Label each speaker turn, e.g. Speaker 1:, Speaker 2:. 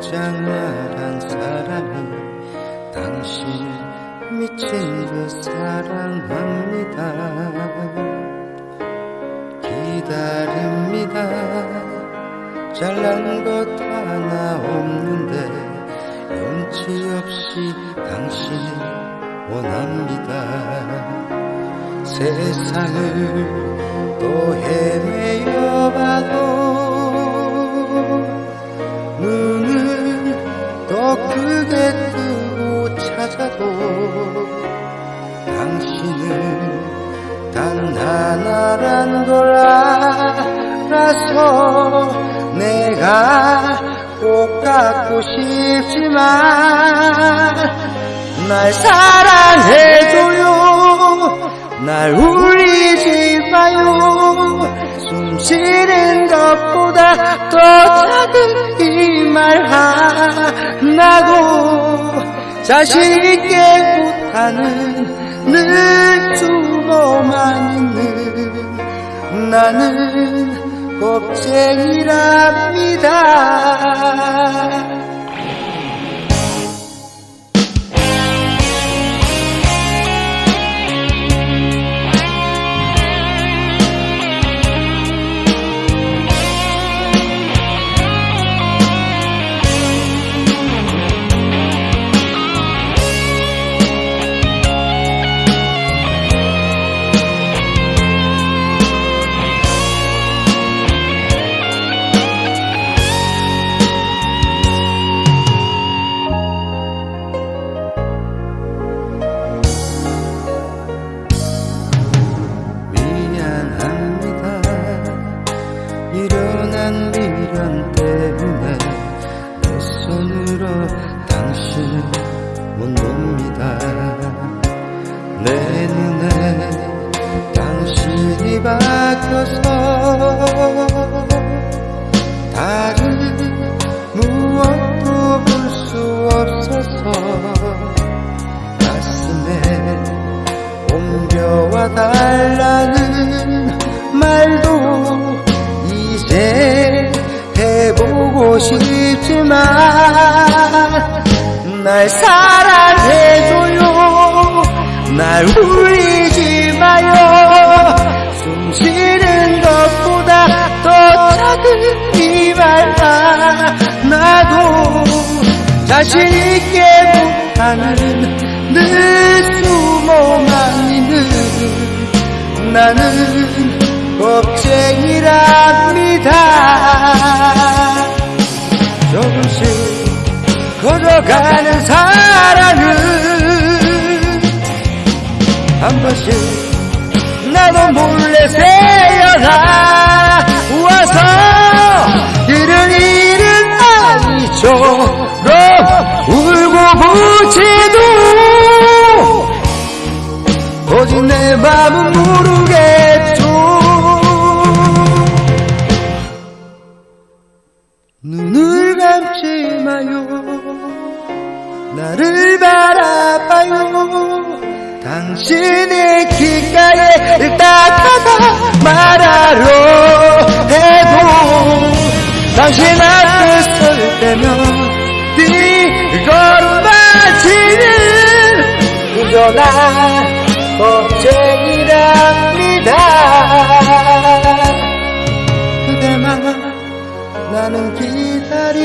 Speaker 1: 장렬한 사랑이 당신 미친 듯 사랑합니다. 기다립니다. 잘난 것 하나 없는데 염치 없이 당신을 원합니다. 세상을 또 헤매여 봐도 더 크게 뜨고 찾아도 당신은 단 하나란 걸 알아서 내가 꼭 갖고 싶지만 날 사랑해줘요. 날 울리지 마요. 숨 쉬는 것보다 더 작은 이 말 하나도 자신 있게 못하는 늘 숨어만 있는 나는 겁쟁이랍니다 미련한 미련 때문에 내 손으로 당신을 못 놉니다. 내 눈에 당신이 박혀서 다른 무엇도 볼 수 없어서 가슴에 옮겨와 달라는 싶지만 날 사랑해줘요. 날 울리지 마요. 숨 쉬는 것보다 더 작은 이말 하나도 자신 있게 못하는 늘 숨어만 있는 나는 겁쟁이랍 커져가는 사랑은 한 번씩 나도 몰래 새어나 와서 이른 일은 아니처럼 울고 부지도 오직 내 맘은 모르 당신의 귓가에 딱하다 말하려 해도 당신 앞에 설 때면 뒷걸음맞이는 그저 나 겁쟁이랍니다. 그대만 나는 기다립니다